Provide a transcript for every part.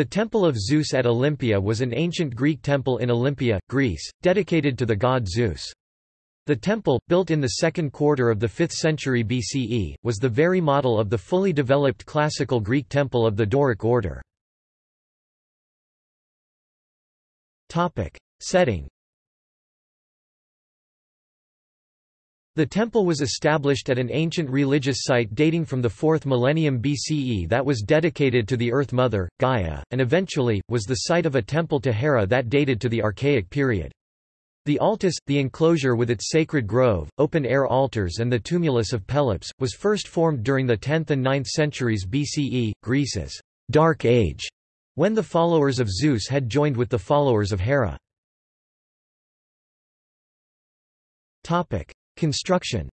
The Temple of Zeus at Olympia was an ancient Greek temple in Olympia, Greece, dedicated to the god Zeus. The temple, built in the second quarter of the 5th century BCE, was the very model of the fully developed classical Greek temple of the Doric order. Setting The temple was established at an ancient religious site dating from the 4th millennium BCE that was dedicated to the Earth Mother, Gaia, and eventually, was the site of a temple to Hera that dated to the Archaic period. The altis, the enclosure with its sacred grove, open-air altars and the tumulus of Pelops, was first formed during the 10th and 9th centuries BCE, Greece's Dark Age, when the followers of Zeus had joined with the followers of Hera. Construction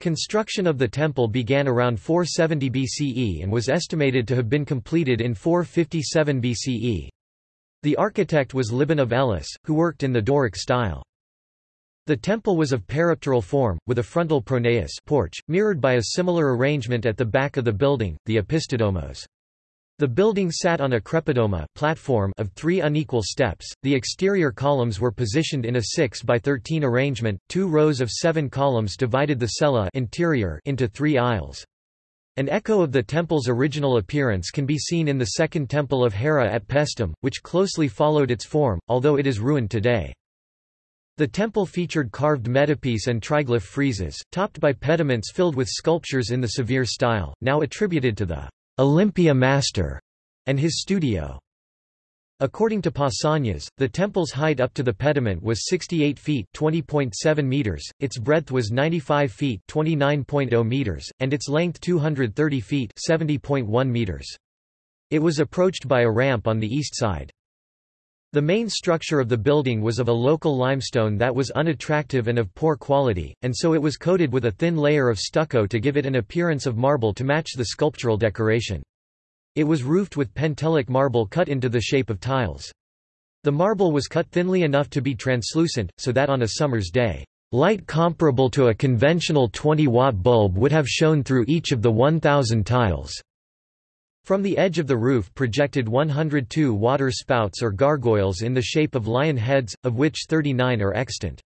Construction of the temple began around 470 BCE and was estimated to have been completed in 457 BCE. The architect was Libon of Elis, who worked in the Doric style. The temple was of peripteral form, with a frontal pronaos porch, mirrored by a similar arrangement at the back of the building, the opisthodomos. The building sat on a crepidoma platform of three unequal steps. The exterior columns were positioned in a 6 by 13 arrangement. Two rows of seven columns divided the cella interior into three aisles. An echo of the temple's original appearance can be seen in the second temple of Hera at Paestum, which closely followed its form, although it is ruined today. The temple featured carved metopes and triglyph friezes, topped by pediments filled with sculptures in the severe style, now attributed to the Olympia Master, and his studio. According to Pausanias, the temple's height up to the pediment was 68 feet (20.7 meters), its breadth was 95 feet (29.0 meters), and its length 230 feet (70.1 meters). It was approached by a ramp on the east side. The main structure of the building was of a local limestone that was unattractive and of poor quality, and so it was coated with a thin layer of stucco to give it an appearance of marble to match the sculptural decoration. It was roofed with Pentelic marble cut into the shape of tiles. The marble was cut thinly enough to be translucent, so that on a summer's day, light comparable to a conventional 20-watt bulb would have shone through each of the 1,000 tiles. From the edge of the roof projected 102 water spouts or gargoyles in the shape of lion heads, of which 39 are extant.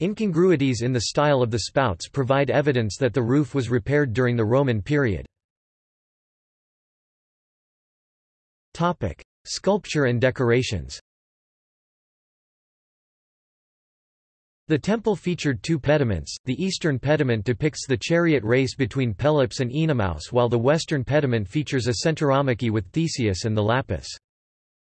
Incongruities in the style of the spouts provide evidence that the roof was repaired during the Roman period. Sculpture and decorations The temple featured two pediments, the eastern pediment depicts the chariot race between Pelops and Oenomaus while the western pediment features a centauromachy with Theseus and the Lapiths.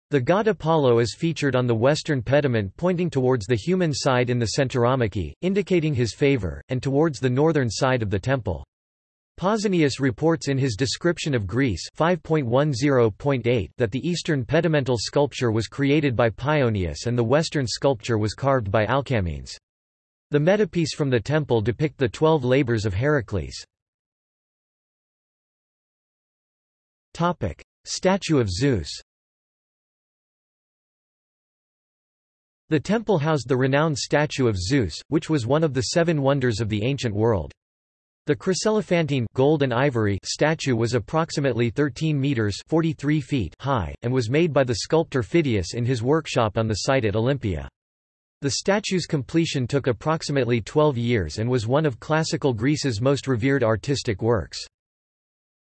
The god Apollo is featured on the western pediment pointing towards the human side in the centauromachy, indicating his favor, and towards the northern side of the temple. Pausanias reports in his description of Greece 5.10.8 that the eastern pedimental sculpture was created by Paeonius and the western sculpture was carved by Alcamenes. The metopes from the temple depict the twelve labors of Heracles. Statue of Zeus The temple housed the renowned statue of Zeus, which was one of the seven wonders of the ancient world. The chryselephantine gold and ivory statue was approximately 13 meters 43 feet high, and was made by the sculptor Phidias in his workshop on the site at Olympia. The statue's completion took approximately 12 years and was one of classical Greece's most revered artistic works.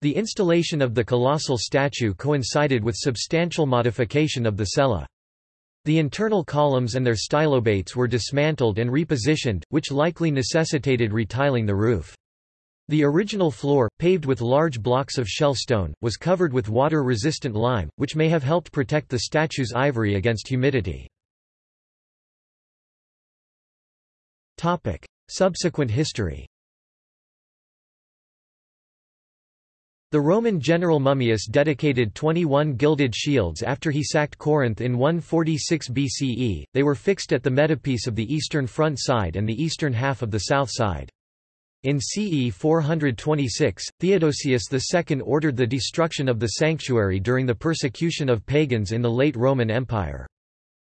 The installation of the colossal statue coincided with substantial modification of the cella. The internal columns and their stylobates were dismantled and repositioned, which likely necessitated retiling the roof. The original floor, paved with large blocks of shell stone, was covered with water-resistant lime, which may have helped protect the statue's ivory against humidity. Subsequent history The Roman general Mummius dedicated 21 gilded shields after he sacked Corinth in 146 BCE, they were fixed at the metopes of the eastern front side and the eastern half of the south side. In CE 426, Theodosius II ordered the destruction of the sanctuary during the persecution of pagans in the late Roman Empire.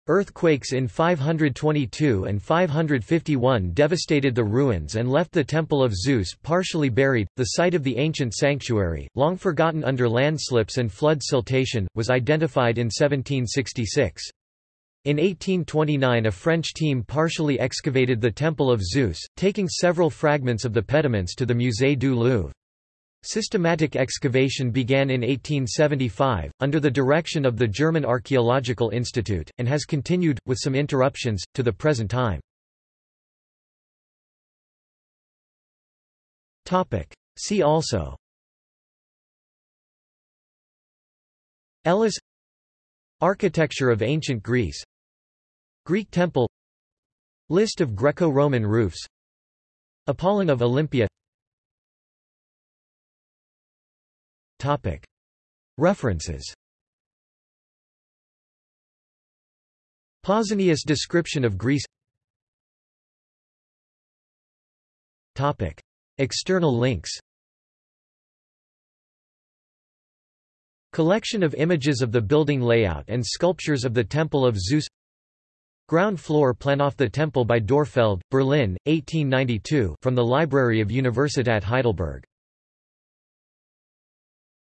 Earthquakes in 522 and 551 devastated the ruins and left the Temple of Zeus partially buried. The site of the ancient sanctuary, long forgotten under landslips and flood siltation, was identified in 1766. In 1829 a French team partially excavated the Temple of Zeus, taking several fragments of the pediments to the Musée du Louvre. Systematic excavation began in 1875, under the direction of the German Archaeological Institute, and has continued, with some interruptions, to the present time. See also. Elis. Architecture of ancient Greece. Greek temple. List of Greco-Roman roofs. Apollon of Olympia References. Pausanias description of Greece. External links. Collection of images of the building layout and sculptures of the Temple of Zeus. Ground floor plan of the temple by Dörpfeld, Berlin, 1892 from the Library of Universität Heidelberg